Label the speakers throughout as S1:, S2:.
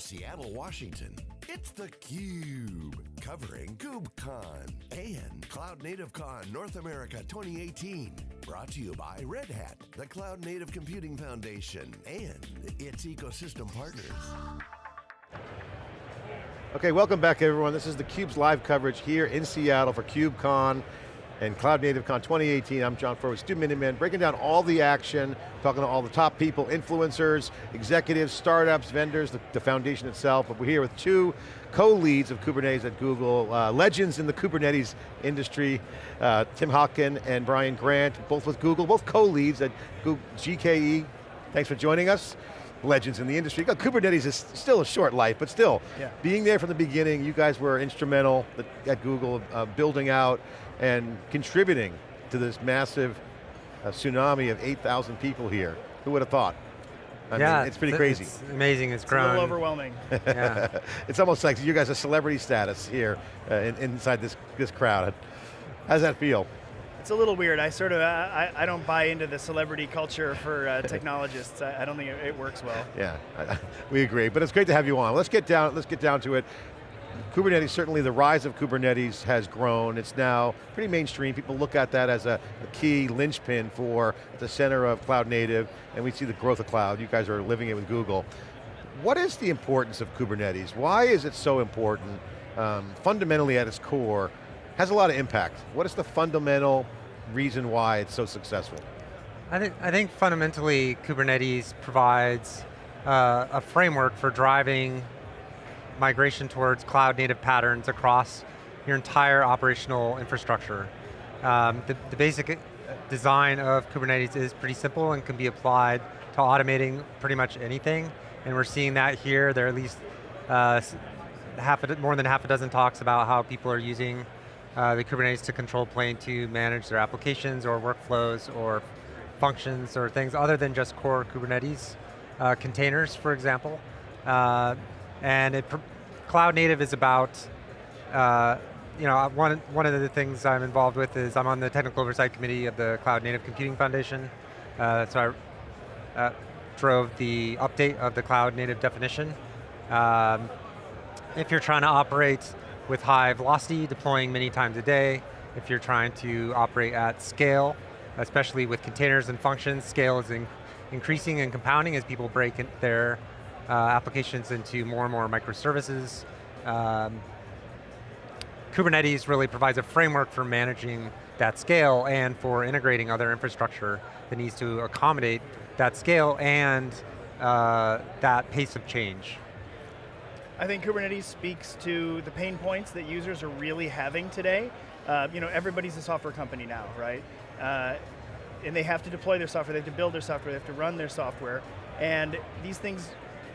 S1: Seattle, Washington, it's theCUBE, covering KubeCon and Cloud Native Con North America 2018. Brought to you by Red Hat, the Cloud Native Computing Foundation, and its ecosystem partners.
S2: Okay, welcome back everyone. This is theCUBE's live coverage here in Seattle for KubeCon and Cloud Native Con 2018. I'm John Furrier, Stu Miniman, breaking down all the action, talking to all the top people, influencers, executives, startups, vendors, the, the foundation itself, but we're here with two co-leads of Kubernetes at Google, uh, legends in the Kubernetes industry, uh, Tim Hockin and Brian Grant, both with Google, both co-leads at Google, GKE. Thanks for joining us legends in the industry. Kubernetes is still a short life, but still, yeah. being there from the beginning, you guys were instrumental at Google, uh, building out and contributing to this massive uh, tsunami of 8,000 people here. Who would have thought? I
S3: yeah,
S2: mean, it's pretty crazy.
S3: It's amazing, it's, it's grown.
S4: a little overwhelming.
S2: yeah. it's almost like you guys are celebrity status here uh, in, inside this, this crowd. How does that feel?
S4: It's a little weird. I sort of, I, I don't buy into the celebrity culture for uh, technologists. I, I, don't think it, it works well.
S2: Yeah, we agree. But it's great to have you on. Let's get down, let's get down to it. Kubernetes, certainly the rise of Kubernetes has grown. It's now pretty mainstream. People look at that as a, a, key linchpin for the center of cloud native, and we see the growth of cloud. You guys are living it with Google. What is the importance of Kubernetes? Why is it so important? Um, fundamentally at its core, has a lot of impact. What is the fundamental reason why it's so successful?
S3: I think, I think fundamentally Kubernetes provides uh, a framework for driving migration towards cloud native patterns across your entire operational infrastructure. Um, the, the, basic uh, design of Kubernetes is pretty simple and can be applied to automating pretty much anything. And we're seeing that here. There are at least uh, half a, more than half a dozen talks about how people are using uh, the Kubernetes to control plane to manage their applications or workflows or functions or things other than just core Kubernetes uh, containers, for example. Uh, and it, cloud native is about, uh, you know, one, one of the things I'm involved with is I'm on the technical oversight committee of the Cloud Native Computing Foundation. Uh, so I uh, drove the update of the cloud native definition. Um, if you're trying to operate with high velocity, deploying many times a day, if you're trying to operate at scale, especially with containers and functions, scale is in increasing and compounding as people break in their uh, applications into more and more microservices. Um, Kubernetes really provides a framework for managing that scale and for integrating other infrastructure that needs to accommodate that scale and uh, that pace of change.
S4: I think Kubernetes speaks to the pain points that users are really having today. Uh, you know, everybody's a software company now, right? Uh, and they have to deploy their software, they have to build their software, they have to run their software, and these things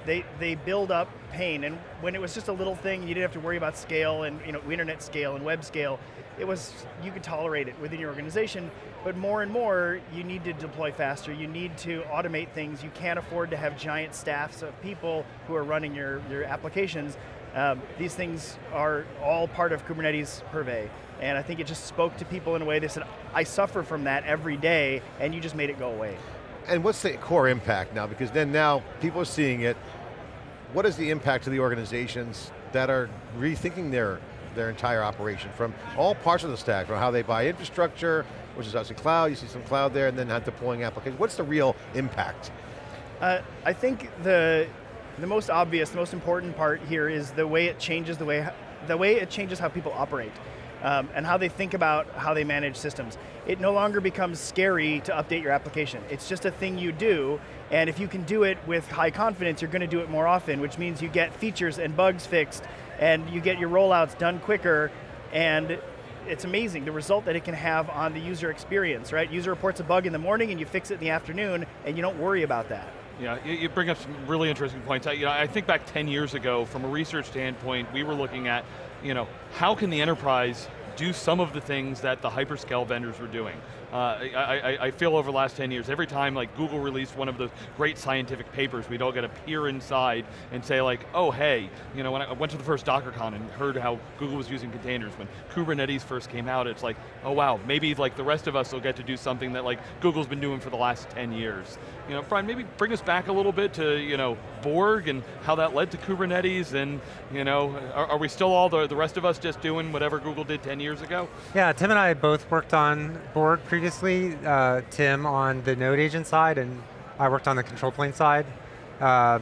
S4: they, they build up pain. And when it was just a little thing, you didn't have to worry about scale and you know, internet scale and web scale. It was, you could tolerate it within your organization, but more and more, you need to deploy faster, you need to automate things, you can't afford to have giant staffs of people who are running your, your applications. Um, these things are all part of Kubernetes Purvey. And I think it just spoke to people in a way they said, I suffer from that every day, and you just made it go away
S2: and what's the core impact now? Because then now people are seeing it. What is the impact to the organizations that are rethinking their, their entire operation from all parts of the stack, from how they buy infrastructure, which is obviously cloud, you see some cloud there, and then not deploying applications. What's the real impact?
S4: Uh, I think the, the most obvious, the most important part here is the way it changes the way, the way it changes how people operate um, and how they think about how they manage systems. It no longer becomes scary to update your application. It's just a thing you do, and if you can do it with high confidence, you're going to do it more often, which means you get features and bugs fixed, and you get your rollouts done quicker, and it's amazing the result that it can have on the user experience, right? User reports a bug in the morning and you fix it in the afternoon and you don't worry about that.
S5: Yeah, you bring up some really interesting points. I, You know, I think back 10 years ago, from a research standpoint, we were looking at you know, how can the enterprise do some of the things that the hyperscale vendors were doing. Uh, I, I, feel over the last 10 years, every time like Google released one of those great scientific papers, we'd all get to peer inside and say like, oh hey, you know, when I went to the first DockerCon and heard how Google was using containers, when Kubernetes first came out, it's like, oh wow, maybe like the rest of us will get to do something that like Google's been doing for the last 10 years. You know, Brian, maybe bring us back a little bit to, you know, Borg and how that led to Kubernetes and, you know, are, are we still all, the, the rest of us just doing whatever Google did 10 years ago?
S3: Yeah, Tim and I both worked on Borg previously. Uh, Tim on the node agent side and I worked on the control plane side. Uh,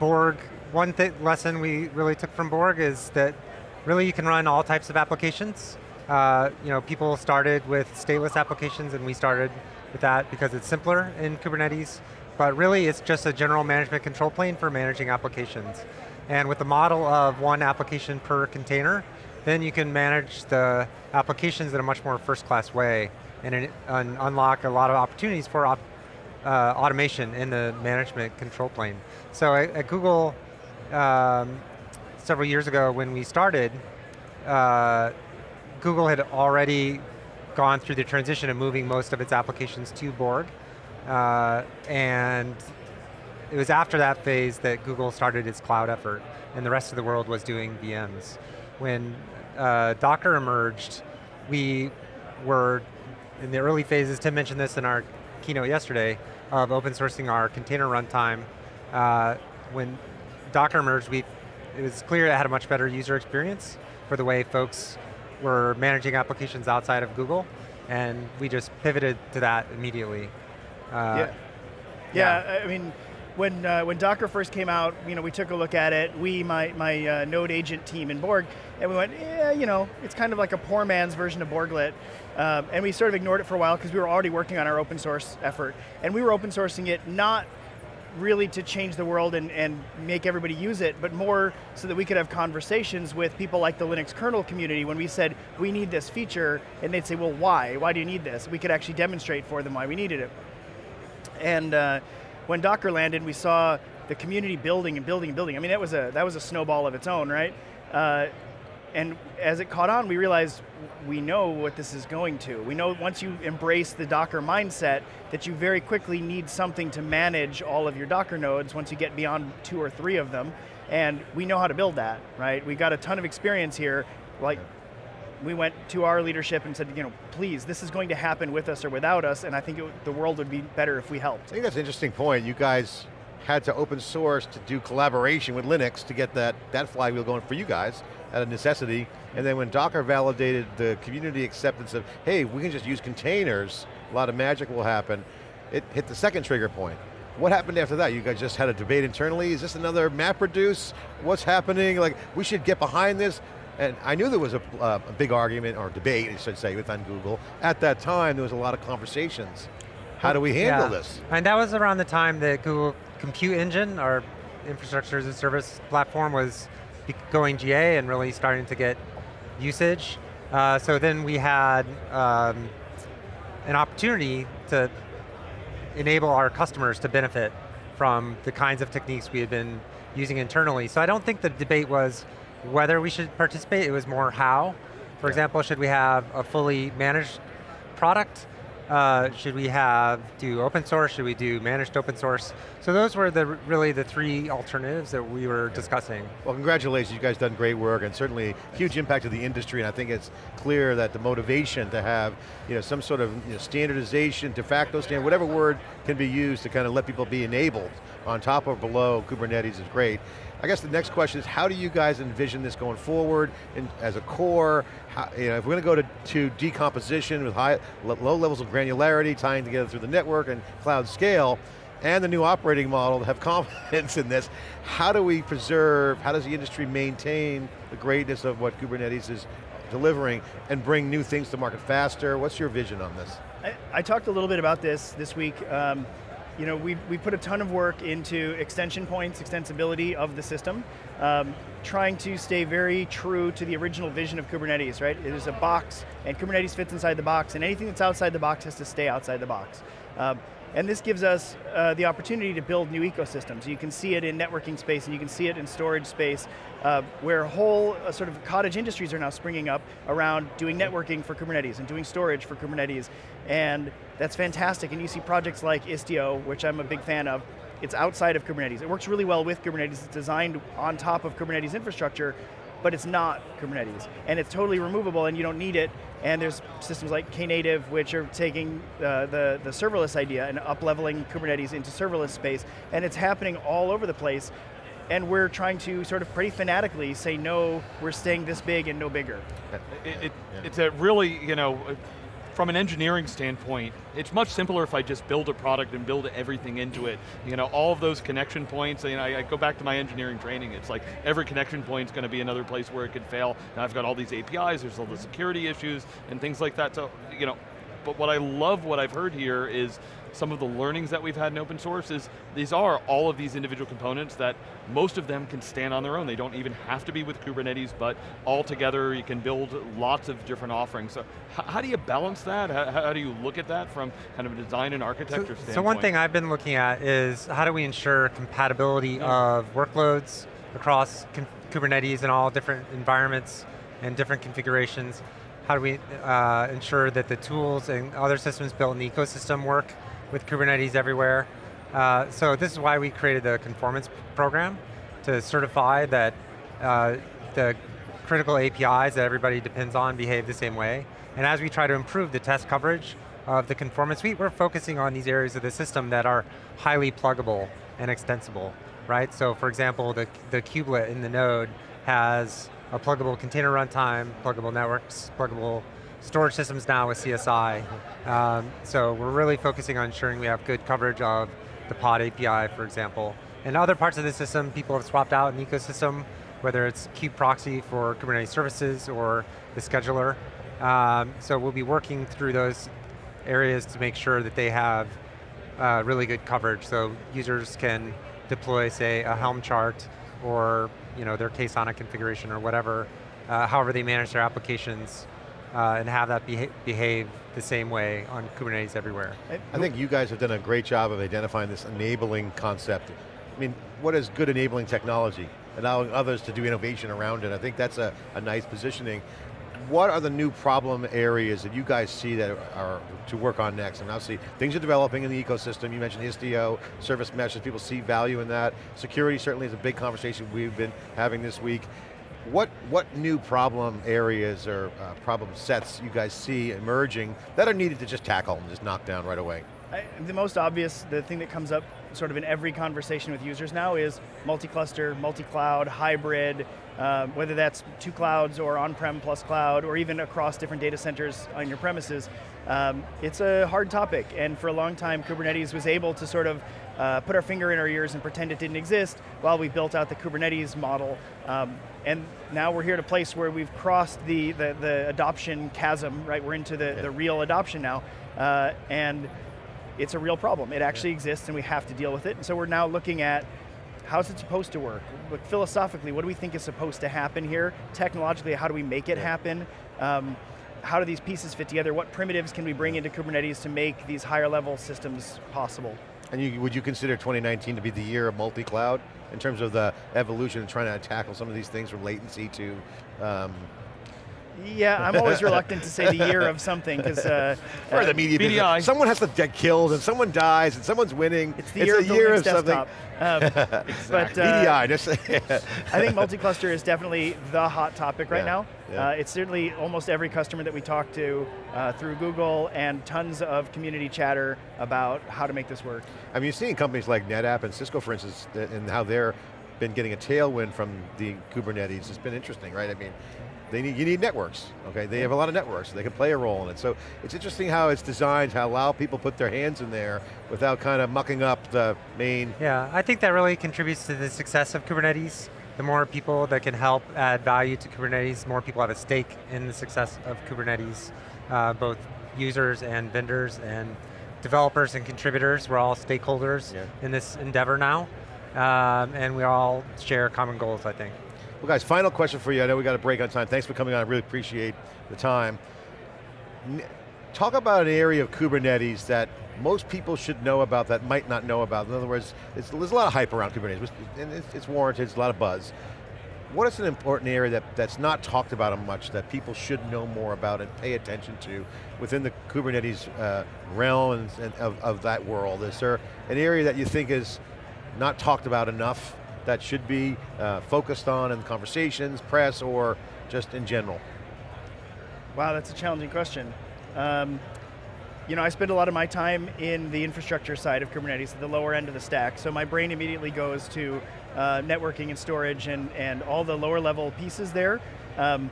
S3: Borg, one lesson we really took from Borg is that really you can run all types of applications. Uh, you know, people started with stateless applications and we started with that because it's simpler in Kubernetes, but really it's just a general management control plane for managing applications. And with the model of one application per container, then you can manage the applications in a much more first-class way and, and, unlock a lot of opportunities for op, uh, automation in the management control plane. So at, at Google, um, several years ago when we started, uh, Google had already gone through the transition of moving most of its applications to Borg. Uh, and it was after that phase that Google started its cloud effort, and the rest of the world was doing VMs. When uh, Docker emerged, we were in the early phases, Tim mentioned this in our keynote yesterday, of open sourcing our container runtime. Uh, when Docker emerged, we, it was clear it had a much better user experience for the way folks were managing applications outside of Google, and we just pivoted to that immediately.
S4: Uh, yeah. yeah. yeah, I mean, when uh, when Docker first came out, you know, we took a look at it. We, my my uh, Node agent team in Borg, and we went, yeah, you know, it's kind of like a poor man's version of Borglet, um, and we sort of ignored it for a while because we were already working on our open source effort, and we were open sourcing it not really to change the world and, and make everybody use it, but more so that we could have conversations with people like the Linux kernel community when we said, we need this feature, and they'd say, well, why? Why do you need this? We could actually demonstrate for them why we needed it. And uh, when Docker landed, we saw the community building and building and building. I mean, that was a, that was a snowball of its own, right? Uh, and as it caught on, we realized we know what this is going to. We know once you embrace the Docker mindset that you very quickly need something to manage all of your Docker nodes once you get beyond two or three of them. And we know how to build that, right? We got a ton of experience here. Like we went to our leadership and said, you know, please, this is going to happen with us or without us, and I think it, the world would be better if we helped.
S2: I think that's an interesting point. You guys had to open source to do collaboration with Linux to get that, that flywheel going for you guys out of necessity. And then when Docker validated the community acceptance of, hey, we can just use containers, a lot of magic will happen, it hit the second trigger point. What happened after that? You guys just had a debate internally? Is this another MapReduce? What's happening? Like, we should get behind this. And I knew there was a, uh, a big argument, or debate, I should say, within Google. At that time, there was a lot of conversations. How do we handle yeah. this?
S3: And that was around the time that Google Compute Engine, our infrastructure as a service platform, was going GA and really starting to get usage. Uh, so then we had um, an opportunity to enable our customers to benefit from the kinds of techniques we had been using internally. So I don't think the debate was whether we should participate, it was more how. For yeah. example, should we have a fully managed product? Uh, should we have do open source? Should we do managed open source? So those were the really the three alternatives that we were discussing.
S2: Well, congratulations, you guys done great work and certainly huge impact to the industry and I think it's clear that the motivation to have you know, some sort of you know, standardization, de facto standard, whatever word can be used to kind of let people be enabled on top or below Kubernetes is great. I guess the next question is how do you guys envision this going forward in, as a core? How, you know, if we're going to go to, to decomposition with high, low levels of granularity, tying together through the network and cloud scale, and the new operating model to have confidence in this, how do we preserve, how does the industry maintain the greatness of what Kubernetes is delivering and bring new things to market faster? What's your vision on this?
S4: I, I talked a little bit about this this week. Um, you know, we we put a ton of work into extension points, extensibility of the system, um, trying to stay very true to the original vision of Kubernetes, right? It is a box, and Kubernetes fits inside the box, and anything that's outside the box has to stay outside the box. Um, and this gives us uh, the opportunity to build new ecosystems. You can see it in networking space and you can see it in storage space uh, where whole uh, sort of cottage industries are now springing up around doing networking for Kubernetes and doing storage for Kubernetes. And that's fantastic. And you see projects like Istio, which I'm a big fan of, it's outside of Kubernetes. It works really well with Kubernetes. It's designed on top of Kubernetes infrastructure, but it's not Kubernetes. And it's totally removable and you don't need it. And there's systems like Knative, which are taking uh, the, the serverless idea and up-leveling Kubernetes into serverless space. And it's happening all over the place. And we're trying to sort of pretty fanatically say, no, we're staying this big and no bigger.
S5: It, it, yeah. It's a really, you know, from an engineering standpoint, it's much simpler if I just build a product and build everything into it. You know, all of those connection points, you know, I, I go back to my engineering training, it's like every connection point is going to be another place where it could fail. Now I've got all these APIs, there's all the security issues and things like that. So, you know, but what I love what I've heard here is some of the learnings that we've had in open source is these are all of these individual components that most of them can stand on their own. They don't even have to be with Kubernetes, but all together you can build lots of different offerings. So how do you balance that? How, how, do you look at that from kind of a design and architecture so, standpoint?
S3: So one thing I've been looking at is how do we ensure compatibility yeah. of workloads across Kubernetes and all different environments and different configurations. How do we uh, ensure that the tools and other systems built in the ecosystem work with Kubernetes everywhere. Uh, so this is why we created the conformance program to certify that uh, the critical APIs that everybody depends on behave the same way. And as we try to improve the test coverage of the conformance suite, we're focusing on these areas of the system that are highly pluggable and extensible, right? So for example, the, the kubelet in the node has a pluggable container runtime, pluggable networks, pluggable storage systems now with CSI. Um, so we're really focusing on ensuring we have good coverage of the pod API, for example. And other parts of the system, people have swapped out an ecosystem, whether it's kubeproxy for Kubernetes services or the scheduler. Um, so we'll be working through those areas to make sure that they have uh, really good coverage so users can deploy, say, a Helm chart or you know, their Ksonnet configuration or whatever, uh, however they manage their applications uh, and have that beha behave the same way on Kubernetes everywhere.
S2: I think you guys have done a great job of identifying this enabling concept. I mean, what is good enabling technology? Allowing others to do innovation around it. I think that's a, a nice positioning. What are the new problem areas that you guys see that are to work on next? And obviously, things are developing in the ecosystem. You mentioned Istio, service meshes, people see value in that. Security certainly is a big conversation we've been having this week. What, what new problem areas or uh, problem sets you guys see emerging that are needed to just tackle and just knock down right away?
S4: I, the most obvious, the thing that comes up sort of in every conversation with users now is multi-cluster, multi-cloud, hybrid, uh, whether that's two clouds or on-prem plus cloud, or even across different data centers on your premises. Um, it's a hard topic, and for a long time, Kubernetes was able to sort of uh, put our finger in our ears and pretend it didn't exist while we built out the Kubernetes model. Um, and now we're here at a place where we've crossed the, the, the adoption chasm, right? We're into the, yeah. the real adoption now. Uh, and it's a real problem. It actually yeah. exists and we have to deal with it. And so we're now looking at how's it supposed to work? Like philosophically, what do we think is supposed to happen here? Technologically, how do we make it yeah. happen? Um, how do these pieces fit together? What primitives can we bring into Kubernetes to make these higher level systems possible?
S2: And you, would you consider 2019 to be the year of multi-cloud in terms of the evolution and trying to tackle some of these things from latency to um,
S4: yeah, I'm always reluctant to say the year of something because uh,
S2: or the media VDI. Someone has to get killed and someone dies and someone's winning.
S4: It's the it's year, of, year of something. Um,
S2: exactly. But uh, VDI. Just
S4: I think multi-cluster is definitely the hot topic right yeah, now. Yeah. Uh, it's certainly almost every customer that we talk to uh, through Google and tons of community chatter about how to make this work.
S2: I mean, you're seeing companies like NetApp and Cisco, for instance, and how they're been getting a tailwind from the Kubernetes. It's been interesting, right? I mean, they need, you need networks, okay? They have a lot of networks, so they can play a role in it. So it's interesting how it's designed to allow people put their hands in there without kind of mucking up the main.
S3: Yeah, I think that really contributes to the success of Kubernetes. The more people that can help add value to Kubernetes, more people have a stake in the success of Kubernetes, uh, both users and vendors and developers and contributors, we're all stakeholders
S2: Yeah.
S3: in this endeavor now, um, and we all share common goals, I think.
S2: Well guys, final question for you. I know we got a break on time. Thanks for coming on, I really appreciate the time. Talk about an area of Kubernetes that most people should know about that might not know about. In other words, there's a lot of hype around Kubernetes, and it's, it's warranted, it's a lot of buzz. What is an important area that, that's not talked about much that people should know more about and pay attention to within the Kubernetes uh, realm and, and of, of that world? Is there an area that you think is not talked about enough that should be uh, focused on in conversations, press, or just in general?
S4: Wow, that's a challenging question. Um, you know, I spend a lot of my time in the infrastructure side of Kubernetes, the lower end of the stack, so my brain immediately goes to uh, networking and storage and, and all the lower level pieces there. Um,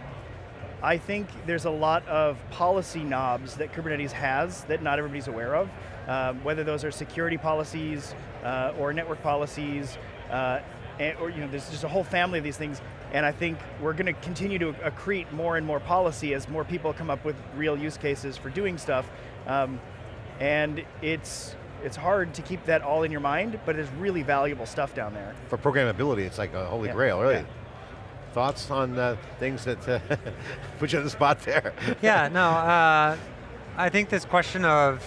S4: I think there's a lot of policy knobs that Kubernetes has that not everybody's aware of, um, whether those are security policies uh, or network policies, uh, and, or you know, there's just a whole family of these things, and I think we're going to continue to accrete more and more policy as more people come up with real use cases for doing stuff, um, and it's it's hard to keep that all in your mind, but it's really valuable stuff down there.
S2: For programmability, it's like a holy
S4: Yeah,
S2: grail, really.
S4: yeah.
S2: Thoughts on uh, things that uh, put you on the spot there?
S3: yeah, no, uh, I think this question of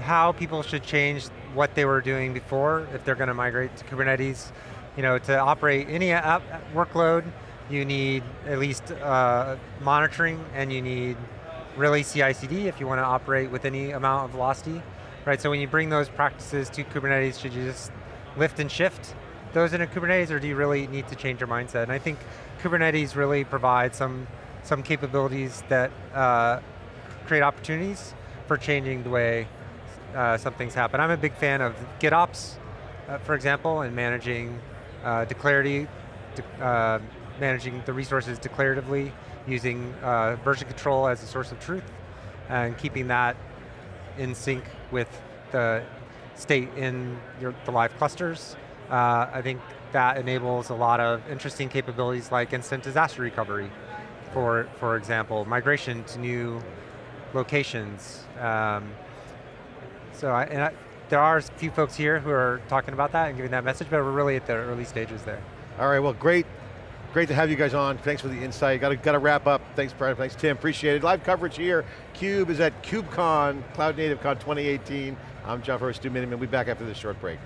S3: how people should change what they were doing before if they're going to migrate to Kubernetes. You know, to operate any app workload, you need at least uh, monitoring and you need really CI/CD if you want to operate with any amount of velocity, right? So when you bring those practices to Kubernetes, should you just lift and shift those into Kubernetes, or do you really need to change your mindset? And I think Kubernetes really provides some some capabilities that uh, create opportunities for changing the way uh, some things happen. I'm a big fan of GitOps, uh, for example, and managing uh, declarity, de uh, managing the resources declaratively, using uh, version control as a source of truth, and keeping that in sync with the state in your, the live clusters. I think that enables a lot of interesting capabilities like instant disaster recovery, for, for example, migration to new locations. Um, so I, and I, there are a few folks here who are talking about that and giving that message, but we're really at the early stages there.
S2: All right, well, great. Great to have you guys on. Thanks for the insight. Got to, got to wrap up. Thanks, Brad. Thanks, Tim. Appreciate it. Live coverage here. CUBE is at KubeCon, Cloud Native Con 2018. I'm John Furrier, Stu Miniman. We'll be back after this short break.